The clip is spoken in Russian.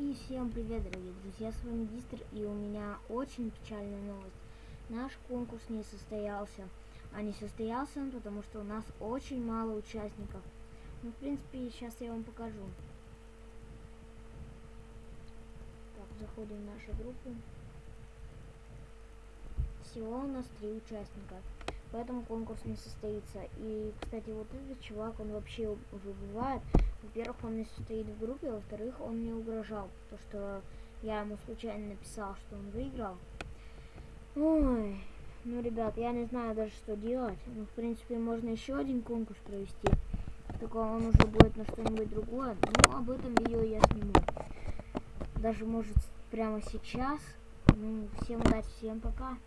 И всем привет, дорогие друзья, с вами Дистер, и у меня очень печальная новость. Наш конкурс не состоялся. А не состоялся он, потому что у нас очень мало участников. Ну, в принципе, сейчас я вам покажу. Так, заходим в нашу группу. Всего у нас три участника. Поэтому конкурс не состоится. И, кстати, вот этот чувак, он вообще выбывает. Во-первых, он не состоит в группе, во-вторых, он мне угрожал. То, что я ему случайно написал, что он выиграл. Ой, ну, ребят, я не знаю даже, что делать. Ну, в принципе, можно еще один конкурс провести. Только он уже будет на что-нибудь другое. Ну, об этом видео я сниму. Даже, может, прямо сейчас. Ну, всем удачи, всем пока.